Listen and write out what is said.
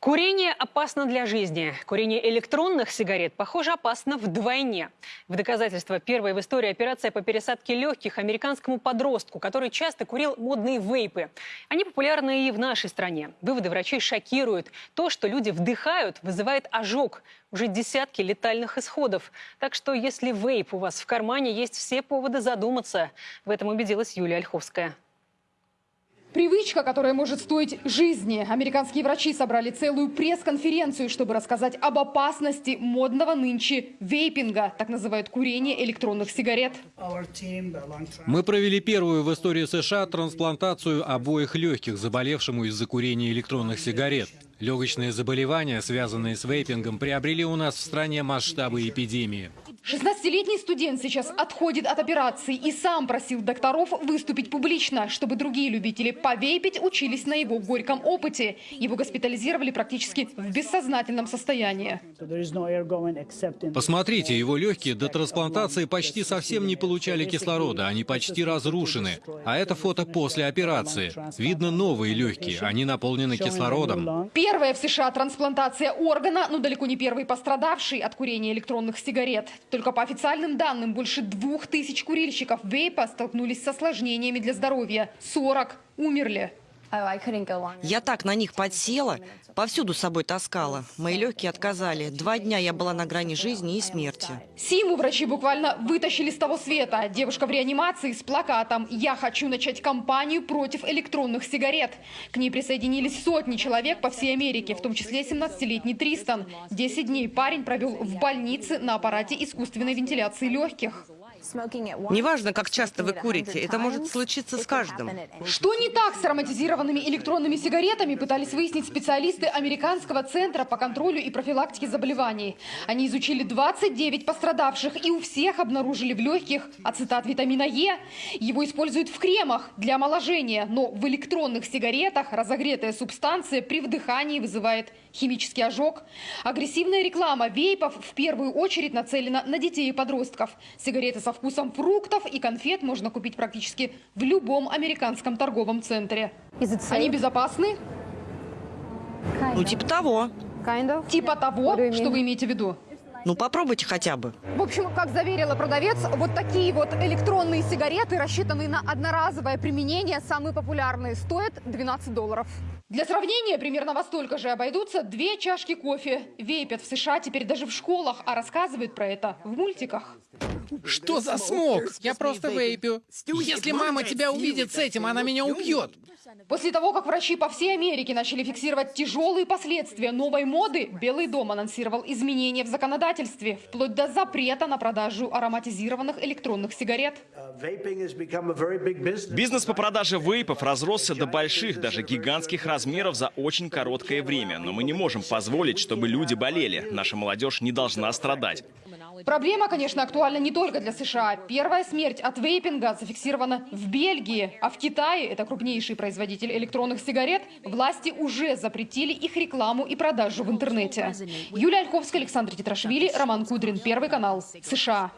Курение опасно для жизни. Курение электронных сигарет, похоже, опасно вдвойне. В доказательство первой в истории операция по пересадке легких американскому подростку, который часто курил модные вейпы. Они популярны и в нашей стране. Выводы врачей шокируют. То, что люди вдыхают, вызывает ожог. Уже десятки летальных исходов. Так что, если вейп у вас в кармане, есть все поводы задуматься. В этом убедилась Юлия Ольховская. Привычка, которая может стоить жизни. Американские врачи собрали целую пресс-конференцию, чтобы рассказать об опасности модного нынче вейпинга, так называют курение электронных сигарет. Мы провели первую в истории США трансплантацию обоих легких заболевшему из-за курения электронных сигарет. Легочные заболевания, связанные с вейпингом, приобрели у нас в стране масштабы эпидемии. 16-летний студент сейчас отходит от операции и сам просил докторов выступить публично, чтобы другие любители повейпить учились на его горьком опыте. Его госпитализировали практически в бессознательном состоянии. Посмотрите, его легкие до трансплантации почти совсем не получали кислорода, они почти разрушены. А это фото после операции. Видно новые легкие, они наполнены кислородом. Первая в США трансплантация органа, но далеко не первый пострадавший от курения электронных сигарет. Только по официальным данным, больше двух тысяч курильщиков вейпа столкнулись с осложнениями для здоровья. 40 умерли. Я так на них подсела, повсюду с собой таскала. Мои легкие отказали. Два дня я была на грани жизни и смерти. Симу врачи буквально вытащили с того света. Девушка в реанимации с плакатом «Я хочу начать кампанию против электронных сигарет». К ней присоединились сотни человек по всей Америке, в том числе 17-летний Тристан. Десять дней парень провел в больнице на аппарате искусственной вентиляции легких. Неважно, как часто вы курите, это может случиться с каждым. Что не так с ароматизированными электронными сигаретами, пытались выяснить специалисты Американского центра по контролю и профилактике заболеваний. Они изучили 29 пострадавших и у всех обнаружили в легких ацетат витамина Е. Его используют в кремах для омоложения, но в электронных сигаретах разогретая субстанция при вдыхании вызывает химический ожог. Агрессивная реклама вейпов в первую очередь нацелена на детей и подростков. Сигареты со вкусом фруктов и конфет можно купить практически в любом американском торговом центре. Они безопасны? Ну, типа того. Типа того, что вы имеете в виду? Ну, попробуйте хотя бы. В общем, как заверила продавец, вот такие вот электронные сигареты, рассчитанные на одноразовое применение, самые популярные, стоят 12 долларов. Для сравнения, примерно во столько же обойдутся две чашки кофе. Вейпят в США теперь даже в школах, а рассказывают про это в мультиках. Что за смог? Я просто вейпю. Если мама тебя увидит с этим, она меня убьет. После того, как врачи по всей Америке начали фиксировать тяжелые последствия новой моды, Белый дом анонсировал изменения в законодательстве, вплоть до запрета на продажу ароматизированных электронных сигарет. Бизнес по продаже вейпов разросся до больших, даже гигантских размеров за очень короткое время. Но мы не можем позволить, чтобы люди болели. Наша молодежь не должна страдать. Проблема, конечно, актуальна не только для США. Первая смерть от вейпинга зафиксирована в Бельгии, а в Китае, это крупнейший производитель электронных сигарет, власти уже запретили их рекламу и продажу в интернете. Юлия Ольховская, Александр Титрашвили, Роман Кудрин, Первый канал, США.